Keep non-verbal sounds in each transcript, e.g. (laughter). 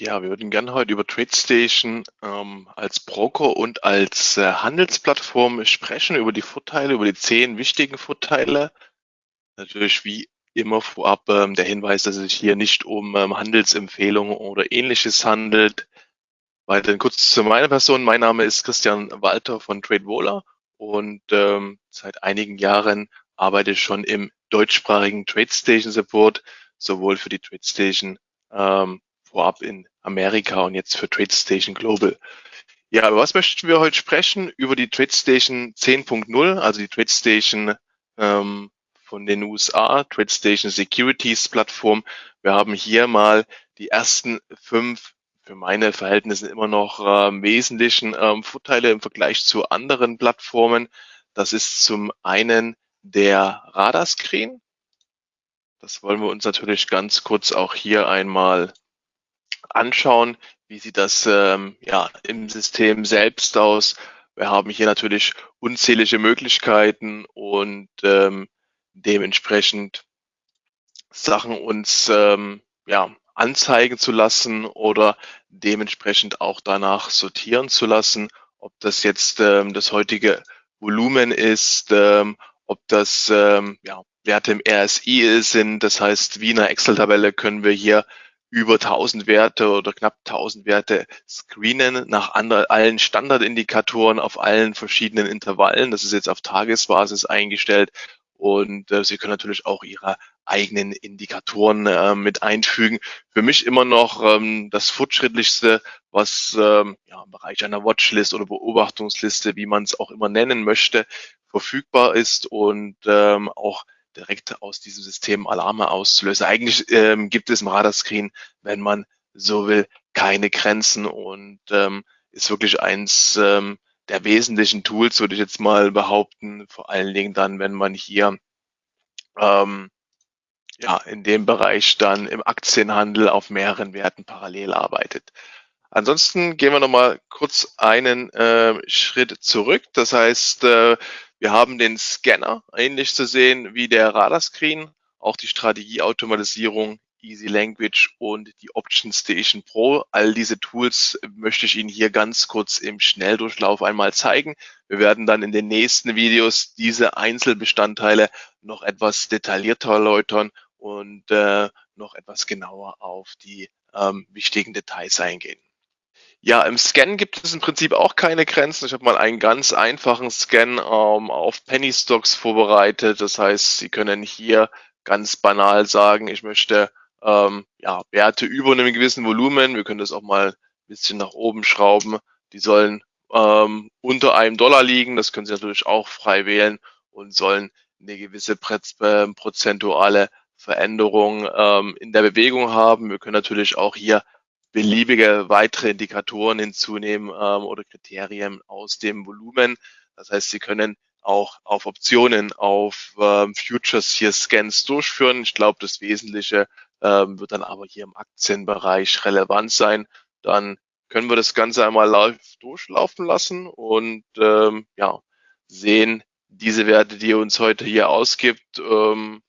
Ja, wir würden gerne heute über TradeStation ähm, als Broker und als äh, Handelsplattform sprechen, über die Vorteile, über die zehn wichtigen Vorteile. Natürlich wie immer vorab ähm, der Hinweis, dass es sich hier nicht um ähm, Handelsempfehlungen oder ähnliches handelt. Weiterhin kurz zu meiner Person. Mein Name ist Christian Walter von TradeWola und ähm, seit einigen Jahren arbeite ich schon im deutschsprachigen TradeStation Support, sowohl für die TradeStation ähm, vorab in Amerika und jetzt für TradeStation Global. Ja, über was möchten wir heute sprechen? Über die TradeStation 10.0, also die TradeStation ähm, von den USA, TradeStation Securities Plattform. Wir haben hier mal die ersten fünf für meine Verhältnisse immer noch äh, wesentlichen ähm, Vorteile im Vergleich zu anderen Plattformen. Das ist zum einen der Radarscreen. Das wollen wir uns natürlich ganz kurz auch hier einmal anschauen, wie sieht das ähm, ja, im System selbst aus. Wir haben hier natürlich unzählige Möglichkeiten und ähm, dementsprechend Sachen uns ähm, ja, anzeigen zu lassen oder dementsprechend auch danach sortieren zu lassen, ob das jetzt ähm, das heutige Volumen ist, ähm, ob das ähm, ja, Werte im RSI sind. Das heißt, wie in einer Excel-Tabelle können wir hier über 1000 Werte oder knapp 1000 Werte screenen nach anderen, allen Standardindikatoren auf allen verschiedenen Intervallen. Das ist jetzt auf Tagesbasis eingestellt und äh, Sie können natürlich auch Ihre eigenen Indikatoren äh, mit einfügen. Für mich immer noch ähm, das fortschrittlichste, was ähm, ja, im Bereich einer Watchlist oder Beobachtungsliste, wie man es auch immer nennen möchte, verfügbar ist und ähm, auch direkt aus diesem System Alarme auszulösen. Eigentlich ähm, gibt es im Radarscreen, wenn man so will, keine Grenzen und ähm, ist wirklich eins ähm, der wesentlichen Tools, würde ich jetzt mal behaupten, vor allen Dingen dann, wenn man hier ähm, ja, in dem Bereich dann im Aktienhandel auf mehreren Werten parallel arbeitet. Ansonsten gehen wir nochmal kurz einen äh, Schritt zurück. Das heißt, äh, wir haben den Scanner, ähnlich zu sehen wie der Radarscreen, auch die Strategieautomatisierung, Easy Language und die Option Station Pro. All diese Tools möchte ich Ihnen hier ganz kurz im Schnelldurchlauf einmal zeigen. Wir werden dann in den nächsten Videos diese Einzelbestandteile noch etwas detaillierter erläutern und äh, noch etwas genauer auf die ähm, wichtigen Details eingehen. Ja, im Scan gibt es im Prinzip auch keine Grenzen. Ich habe mal einen ganz einfachen Scan ähm, auf Penny Stocks vorbereitet. Das heißt, Sie können hier ganz banal sagen, ich möchte ähm, ja, Werte über einem gewissen Volumen. Wir können das auch mal ein bisschen nach oben schrauben. Die sollen ähm, unter einem Dollar liegen. Das können Sie natürlich auch frei wählen und sollen eine gewisse äh, prozentuale Veränderung ähm, in der Bewegung haben. Wir können natürlich auch hier beliebige weitere Indikatoren hinzunehmen ähm, oder Kriterien aus dem Volumen. Das heißt, Sie können auch auf Optionen, auf ähm, Futures hier Scans durchführen. Ich glaube, das Wesentliche ähm, wird dann aber hier im Aktienbereich relevant sein. Dann können wir das Ganze einmal live durchlaufen lassen und ähm, ja, sehen diese Werte, die er uns heute hier ausgibt. Ähm,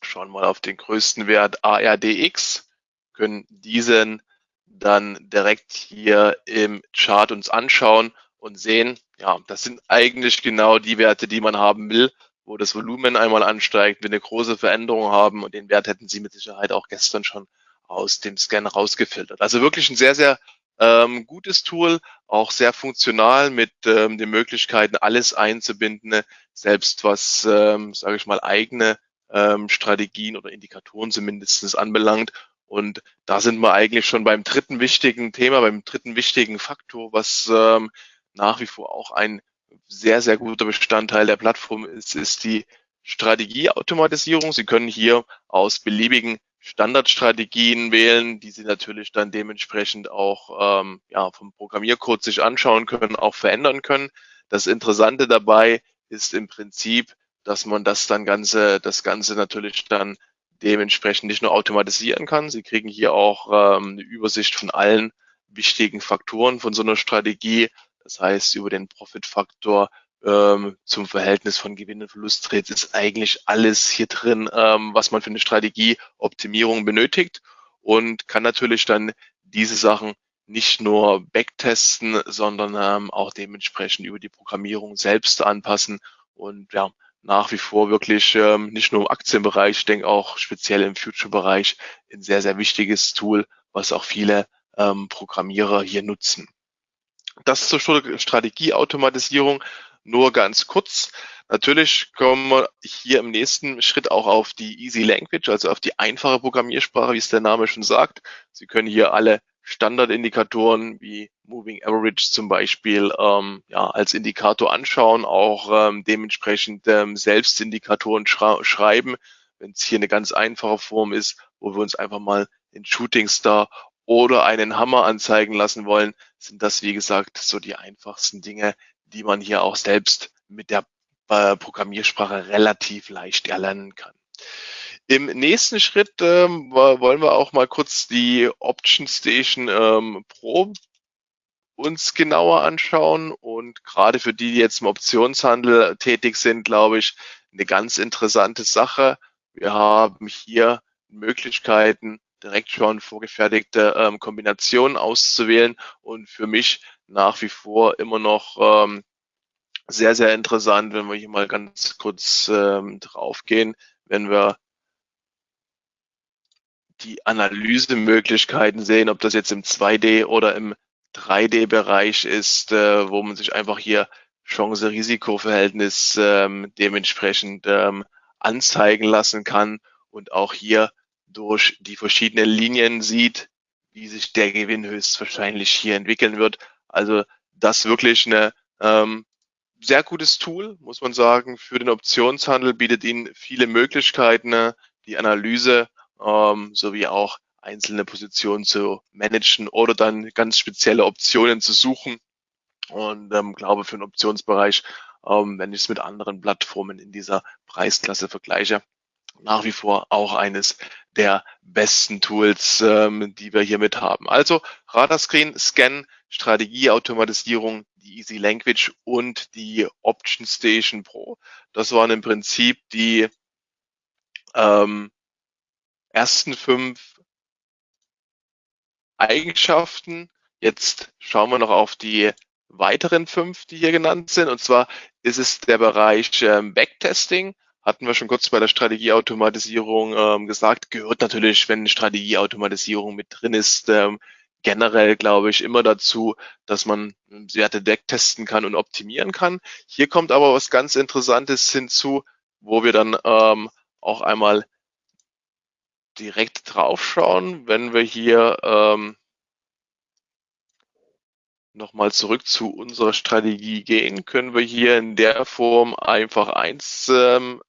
schauen mal auf den größten Wert ARDX können diesen dann direkt hier im Chart uns anschauen und sehen, ja, das sind eigentlich genau die Werte, die man haben will, wo das Volumen einmal ansteigt, wir eine große Veränderung haben und den Wert hätten Sie mit Sicherheit auch gestern schon aus dem Scan rausgefiltert. Also wirklich ein sehr, sehr ähm, gutes Tool, auch sehr funktional mit ähm, den Möglichkeiten, alles einzubinden, selbst was, ähm, sage ich mal, eigene ähm, Strategien oder Indikatoren zumindest anbelangt und da sind wir eigentlich schon beim dritten wichtigen Thema, beim dritten wichtigen Faktor, was ähm, nach wie vor auch ein sehr, sehr guter Bestandteil der Plattform ist, ist die Strategieautomatisierung. Sie können hier aus beliebigen Standardstrategien wählen, die Sie natürlich dann dementsprechend auch ähm, ja, vom Programmiercode sich anschauen können, auch verändern können. Das Interessante dabei ist im Prinzip, dass man das dann Ganze, das Ganze natürlich dann dementsprechend nicht nur automatisieren kann. Sie kriegen hier auch ähm, eine Übersicht von allen wichtigen Faktoren von so einer Strategie. Das heißt, über den Profitfaktor ähm, zum Verhältnis von Gewinn- und Verlusttrades ist eigentlich alles hier drin, ähm, was man für eine Strategieoptimierung benötigt. und kann natürlich dann diese Sachen nicht nur backtesten, sondern ähm, auch dementsprechend über die Programmierung selbst anpassen und ja, nach wie vor wirklich ähm, nicht nur im Aktienbereich, ich denke auch speziell im Future-Bereich ein sehr, sehr wichtiges Tool, was auch viele ähm, Programmierer hier nutzen. Das zur Strategieautomatisierung nur ganz kurz. Natürlich kommen wir hier im nächsten Schritt auch auf die Easy Language, also auf die einfache Programmiersprache, wie es der Name schon sagt. Sie können hier alle Standardindikatoren wie Moving Average zum Beispiel ähm, ja, als Indikator anschauen, auch ähm, dementsprechend ähm, Selbstindikatoren schreiben, wenn es hier eine ganz einfache Form ist, wo wir uns einfach mal in Shooting Star oder einen Hammer anzeigen lassen wollen, sind das, wie gesagt, so die einfachsten Dinge, die man hier auch selbst mit der äh, Programmiersprache relativ leicht erlernen kann. Im nächsten Schritt ähm, wollen wir auch mal kurz die Option Station ähm, Pro uns genauer anschauen und gerade für die, die jetzt im Optionshandel tätig sind, glaube ich, eine ganz interessante Sache. Wir haben hier Möglichkeiten, direkt schon vorgefertigte ähm, Kombinationen auszuwählen und für mich nach wie vor immer noch ähm, sehr, sehr interessant, wenn wir hier mal ganz kurz ähm, draufgehen, wenn wir die Analysemöglichkeiten sehen, ob das jetzt im 2D oder im 3D-Bereich ist, äh, wo man sich einfach hier Chance-Risiko-Verhältnis ähm, dementsprechend ähm, anzeigen lassen kann und auch hier durch die verschiedenen Linien sieht, wie sich der Gewinn höchstwahrscheinlich hier entwickeln wird. Also das wirklich eine ähm, sehr gutes Tool, muss man sagen, für den Optionshandel, bietet Ihnen viele Möglichkeiten, die Analyse ähm, sowie auch einzelne Positionen zu managen oder dann ganz spezielle Optionen zu suchen. Und ähm, glaube für den Optionsbereich, ähm, wenn ich es mit anderen Plattformen in dieser Preisklasse vergleiche, nach wie vor auch eines der besten Tools, ähm, die wir hier mit haben. Also Radarscreen, Scan, Strategieautomatisierung, die Easy Language und die Option Station Pro. Das waren im Prinzip die ähm, ersten fünf Eigenschaften. Jetzt schauen wir noch auf die weiteren fünf, die hier genannt sind. Und zwar ist es der Bereich ähm, Backtesting. Hatten wir schon kurz bei der Strategieautomatisierung ähm, gesagt, gehört natürlich, wenn Strategieautomatisierung mit drin ist, ähm, generell, glaube ich, immer dazu, dass man Werte backtesten kann und optimieren kann. Hier kommt aber was ganz Interessantes hinzu, wo wir dann ähm, auch einmal direkt draufschauen, wenn wir hier ähm, nochmal zurück zu unserer Strategie gehen, können wir hier in der Form einfach eins ähm,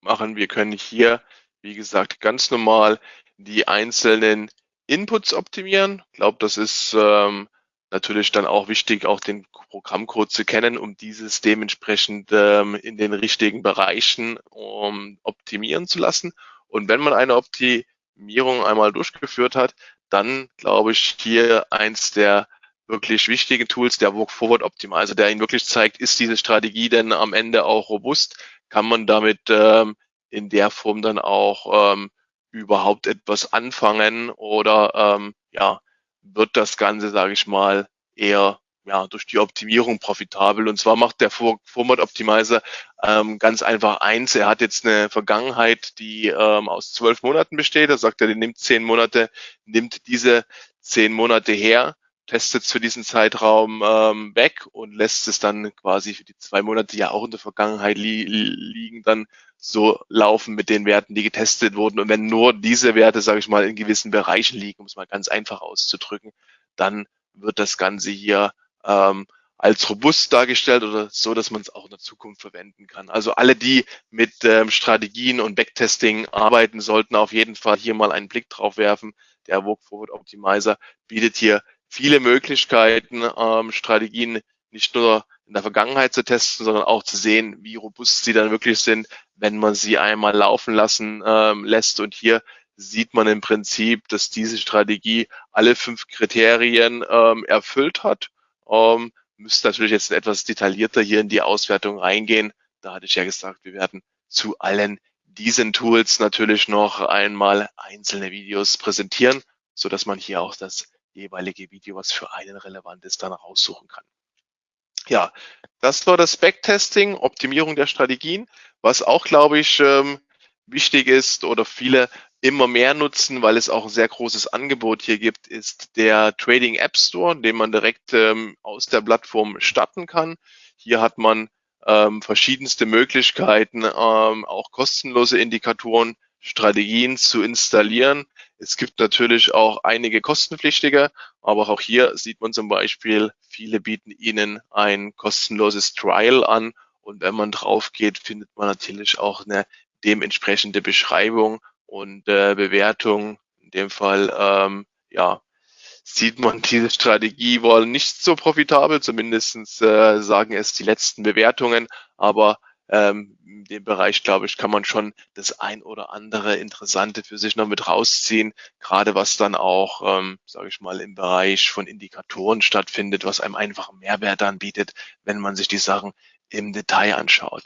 machen. Wir können hier, wie gesagt, ganz normal die einzelnen Inputs optimieren. Ich glaube, das ist ähm, natürlich dann auch wichtig, auch den Programmcode zu kennen, um dieses dementsprechend ähm, in den richtigen Bereichen um, optimieren zu lassen. Und wenn man eine Optimierung einmal durchgeführt hat, dann glaube ich hier eins der wirklich wichtigen Tools, der Walk Forward Optimizer, der Ihnen wirklich zeigt, ist diese Strategie denn am Ende auch robust? Kann man damit ähm, in der Form dann auch ähm, überhaupt etwas anfangen oder ähm, ja, wird das Ganze, sage ich mal, eher ja, durch die Optimierung profitabel. Und zwar macht der Format Optimizer ähm, ganz einfach eins. Er hat jetzt eine Vergangenheit, die ähm, aus zwölf Monaten besteht. Da sagt er, der nimmt zehn Monate, nimmt diese zehn Monate her, testet es für diesen Zeitraum ähm, weg und lässt es dann quasi für die zwei Monate, die ja auch in der Vergangenheit li liegen, dann so laufen mit den Werten, die getestet wurden. Und wenn nur diese Werte, sage ich mal, in gewissen Bereichen liegen, um es mal ganz einfach auszudrücken, dann wird das Ganze hier ähm, als robust dargestellt oder so, dass man es auch in der Zukunft verwenden kann. Also alle, die mit ähm, Strategien und Backtesting arbeiten, sollten auf jeden Fall hier mal einen Blick drauf werfen. Der Walk Forward Optimizer bietet hier viele Möglichkeiten, ähm, Strategien nicht nur in der Vergangenheit zu testen, sondern auch zu sehen, wie robust sie dann wirklich sind, wenn man sie einmal laufen lassen ähm, lässt. Und hier sieht man im Prinzip, dass diese Strategie alle fünf Kriterien ähm, erfüllt hat ähm, müsste natürlich jetzt etwas detaillierter hier in die Auswertung reingehen. Da hatte ich ja gesagt, wir werden zu allen diesen Tools natürlich noch einmal einzelne Videos präsentieren, so dass man hier auch das jeweilige Video, was für einen relevant ist, dann raussuchen kann. Ja, das war das Backtesting, Optimierung der Strategien, was auch, glaube ich, ähm, wichtig ist oder viele immer mehr nutzen, weil es auch ein sehr großes Angebot hier gibt, ist der Trading App Store, den man direkt ähm, aus der Plattform starten kann. Hier hat man ähm, verschiedenste Möglichkeiten, ähm, auch kostenlose Indikatoren, Strategien zu installieren. Es gibt natürlich auch einige kostenpflichtige, aber auch hier sieht man zum Beispiel, viele bieten Ihnen ein kostenloses Trial an und wenn man drauf geht, findet man natürlich auch eine dementsprechende Beschreibung und äh, Bewertung. In dem Fall, ähm, ja, sieht man (laughs) diese Strategie wohl nicht so profitabel, zumindestens äh, sagen es die letzten Bewertungen, aber ähm, in dem Bereich, glaube ich, kann man schon das ein oder andere Interessante für sich noch mit rausziehen, gerade was dann auch, ähm, sage ich mal, im Bereich von Indikatoren stattfindet, was einem einfach Mehrwert anbietet, wenn man sich die Sachen im Detail anschaut.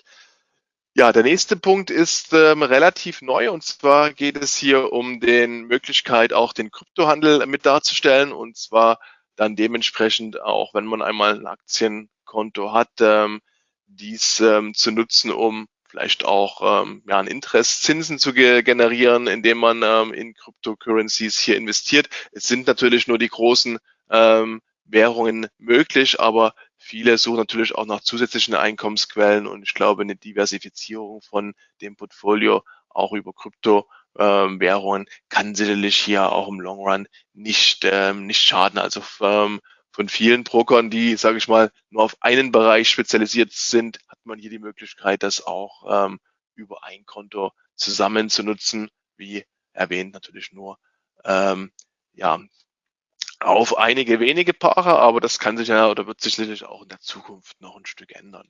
Ja, der nächste Punkt ist ähm, relativ neu und zwar geht es hier um den Möglichkeit, auch den Kryptohandel mit darzustellen und zwar dann dementsprechend auch, wenn man einmal ein Aktienkonto hat, ähm, dies ähm, zu nutzen, um vielleicht auch ähm, ja, ein Interest Zinsen zu ge generieren, indem man ähm, in Cryptocurrencies hier investiert. Es sind natürlich nur die großen ähm, Währungen möglich, aber Viele suchen natürlich auch nach zusätzlichen Einkommensquellen und ich glaube, eine Diversifizierung von dem Portfolio auch über Kryptowährungen kann sicherlich hier auch im Long Run nicht, ähm, nicht schaden. Also ähm, von vielen Brokern, die, sage ich mal, nur auf einen Bereich spezialisiert sind, hat man hier die Möglichkeit, das auch ähm, über ein Konto zusammen zu nutzen, wie erwähnt natürlich nur ähm, ja, auf einige wenige Paare, aber das kann sich ja oder wird sich sicherlich auch in der Zukunft noch ein Stück ändern.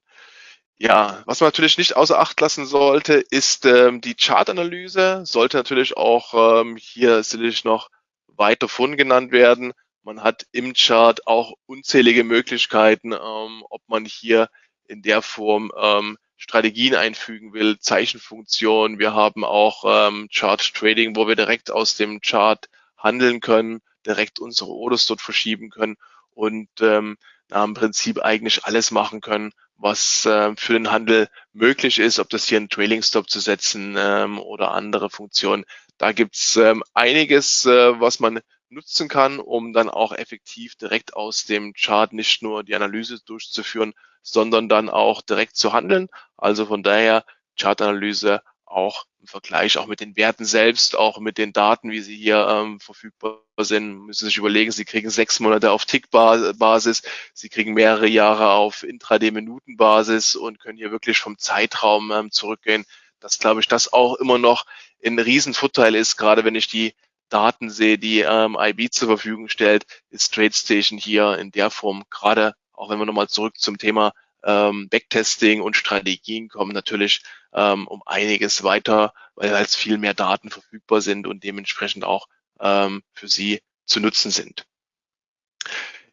Ja, was man natürlich nicht außer Acht lassen sollte, ist ähm, die Chartanalyse. Sollte natürlich auch ähm, hier sicherlich noch weiter von genannt werden. Man hat im Chart auch unzählige Möglichkeiten, ähm, ob man hier in der Form ähm, Strategien einfügen will, Zeichenfunktionen. Wir haben auch ähm, Chart Trading, wo wir direkt aus dem Chart handeln können direkt unsere Orders dort verschieben können und ähm, im Prinzip eigentlich alles machen können, was äh, für den Handel möglich ist, ob das hier ein Trailing Stop zu setzen ähm, oder andere Funktionen. Da gibt's ähm, einiges, äh, was man nutzen kann, um dann auch effektiv direkt aus dem Chart nicht nur die Analyse durchzuführen, sondern dann auch direkt zu handeln. Also von daher Chartanalyse auch im Vergleich auch mit den Werten selbst, auch mit den Daten, wie sie hier ähm, verfügbar sind, müssen Sie sich überlegen, Sie kriegen sechs Monate auf Tick-Basis, Sie kriegen mehrere Jahre auf Intraday-Minuten-Basis und können hier wirklich vom Zeitraum ähm, zurückgehen. Das glaube ich, das auch immer noch ein Riesenvorteil ist, gerade wenn ich die Daten sehe, die ähm, IB zur Verfügung stellt, ist TradeStation hier in der Form gerade, auch wenn wir nochmal zurück zum Thema ähm, Backtesting und Strategien kommen natürlich ähm, um einiges weiter, weil halt viel mehr Daten verfügbar sind und dementsprechend auch ähm, für Sie zu nutzen sind.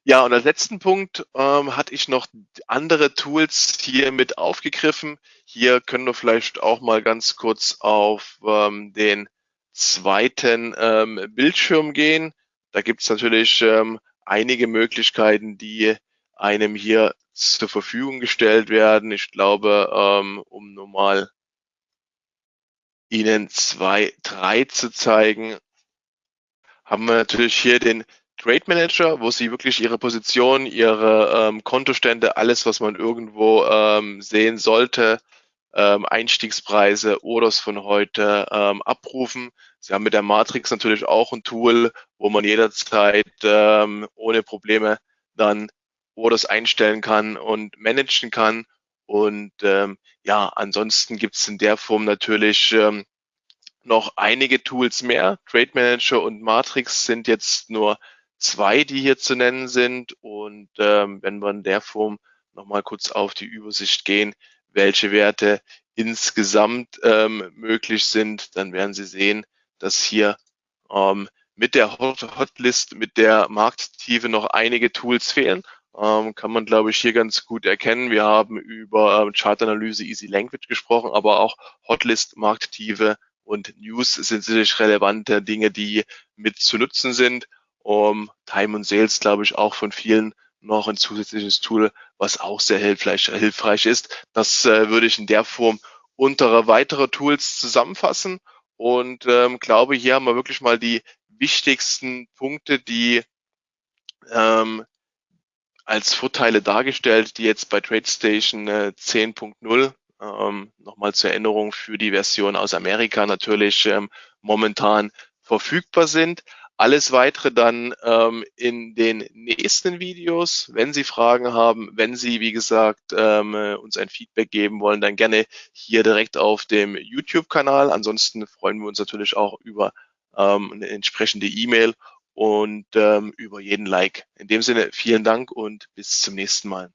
Ja, und als letzten Punkt ähm, hatte ich noch andere Tools hier mit aufgegriffen. Hier können wir vielleicht auch mal ganz kurz auf ähm, den zweiten ähm, Bildschirm gehen. Da gibt es natürlich ähm, einige Möglichkeiten, die einem hier zur Verfügung gestellt werden. Ich glaube, ähm, um nur mal Ihnen zwei, drei zu zeigen, haben wir natürlich hier den Trade Manager, wo Sie wirklich Ihre Position, Ihre ähm, Kontostände, alles, was man irgendwo ähm, sehen sollte, ähm, Einstiegspreise, Orders von heute ähm, abrufen. Sie haben mit der Matrix natürlich auch ein Tool, wo man jederzeit ähm, ohne Probleme dann Orders einstellen kann und managen kann. Und ähm, ja, ansonsten gibt es in der Form natürlich ähm, noch einige Tools mehr. Trade Manager und Matrix sind jetzt nur zwei, die hier zu nennen sind. Und ähm, wenn wir in der Form nochmal kurz auf die Übersicht gehen, welche Werte insgesamt ähm, möglich sind, dann werden Sie sehen, dass hier ähm, mit der Hotlist, mit der Markttiefe noch einige Tools fehlen. Ähm, kann man, glaube ich, hier ganz gut erkennen. Wir haben über ähm, Chartanalyse Easy Language gesprochen, aber auch Hotlist, Markttiefe und News sind sicherlich relevante Dinge, die mit zu nutzen sind. Um, Time und Sales, glaube ich, auch von vielen noch ein zusätzliches Tool, was auch sehr hilfreich, hilfreich ist. Das äh, würde ich in der Form unter weitere Tools zusammenfassen und ähm, glaube, hier haben wir wirklich mal die wichtigsten Punkte, die ähm, als Vorteile dargestellt, die jetzt bei TradeStation äh, 10.0 ähm, nochmal zur Erinnerung für die Version aus Amerika natürlich ähm, momentan verfügbar sind. Alles weitere dann ähm, in den nächsten Videos. Wenn Sie Fragen haben, wenn Sie, wie gesagt, ähm, äh, uns ein Feedback geben wollen, dann gerne hier direkt auf dem YouTube-Kanal. Ansonsten freuen wir uns natürlich auch über ähm, eine entsprechende E-Mail und ähm, über jeden Like. In dem Sinne vielen Dank und bis zum nächsten Mal.